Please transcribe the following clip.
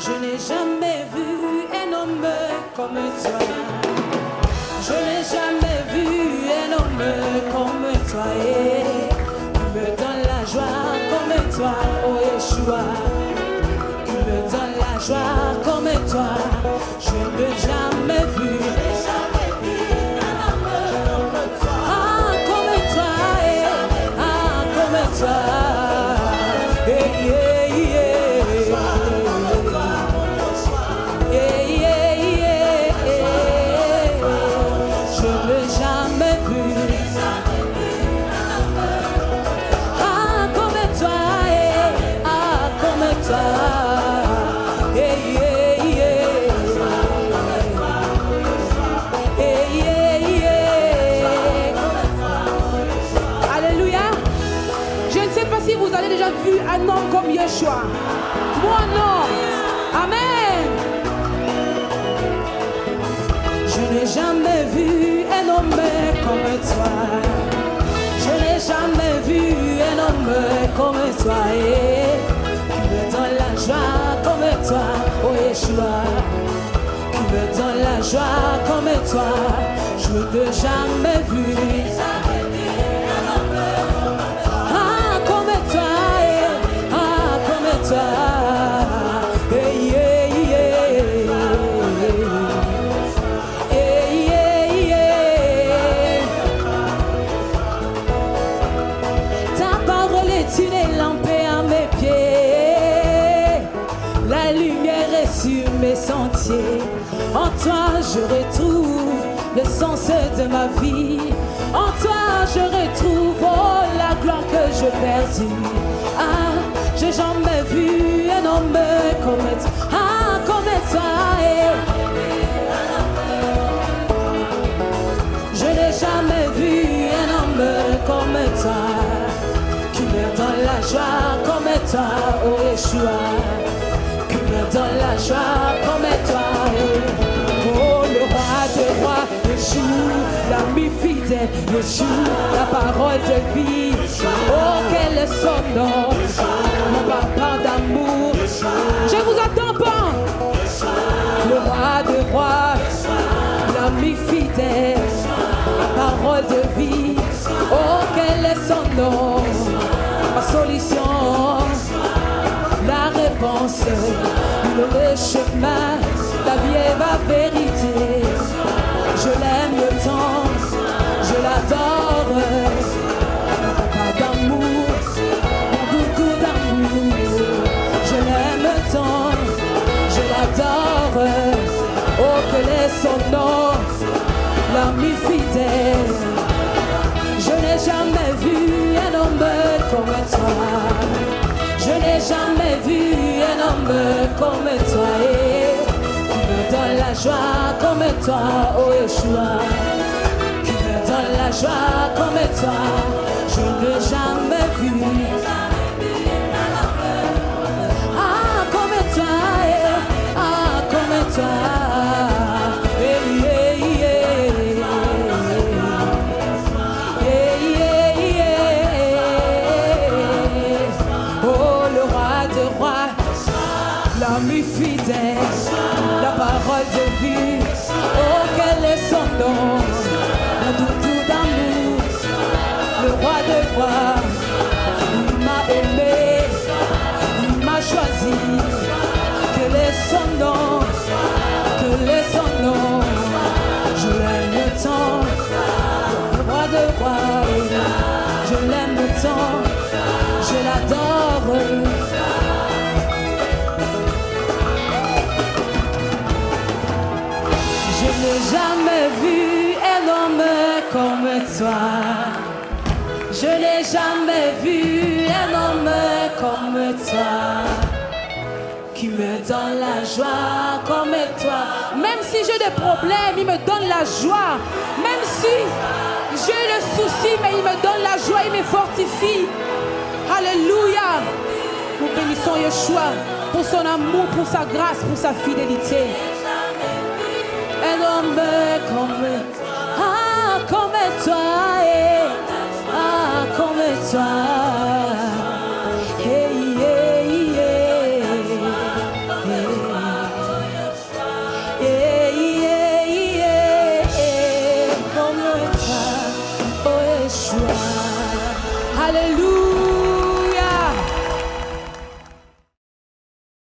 Je n'ai jamais vu un homme comme toi. Je n'ai jamais vu un homme comme toi. Il me donne la joie comme toi, oh Yeshua. Il me donne la joie comme toi. Je n'ai jamais vu. Ah, comme toi, eh, ah, comme toi. Je n'ai jamais vu un homme comme toi. Joie comme toi. Je n'ai jamais vu. Ah, comme toi, eh, ah, comme toi. Eh. Eh. Ta parole est une lampe à mes pieds. La lumière est sur mes sentiers. En toi, je retrouve le sens de ma vie. En toi, je retrouve oh, la gloire que je perdis. Ah, j'ai jamais vu un homme comme toi. Ah, comme toi. eh. Je n'ai jamais vu un homme comme toi qui me donne la joie comme toi, oh Yeshua. Joie comme toi. eh. Oh, le roi de roi, Yeshua, l'ami fidèle, Yeshua, la parole de vie. Oh, quel est son nom, mon papa d'amour. Je vous attends pas. Le roi de roi, l'ami fidèle, la parole de vie. Oh, quel est son nom, ma solution, réponse, le chemin, et ma vérité. Je l'aime tant, je l'adore. Papa d'amour, mon doudou d'amour. Je l'aime tant, je l'adore. Oh, quel est son nom, l'ami fidèle. Je n'ai jamais vu un homme comme toi. Je n'ai jamais vu comme toi. Et qui me donne la joie comme toi, oh Yeshua. Qui me donne la joie comme toi. Je n'ai l'ami fidèle, la parole de vie. Oh, quel est son nom, le doudou d'amour, le roi de rois. Jamais vu un homme comme toi. Je n'ai jamais vu un homme comme toi qui me donne la joie comme toi. Même si j'ai des problèmes, il me donne la joie. Même si j'ai le souci, mais il me donne la joie, il me fortifie. Alléluia. Nous bénissons Yeshua pour son amour, pour sa grâce, pour sa fidélité. Un homme comme ah,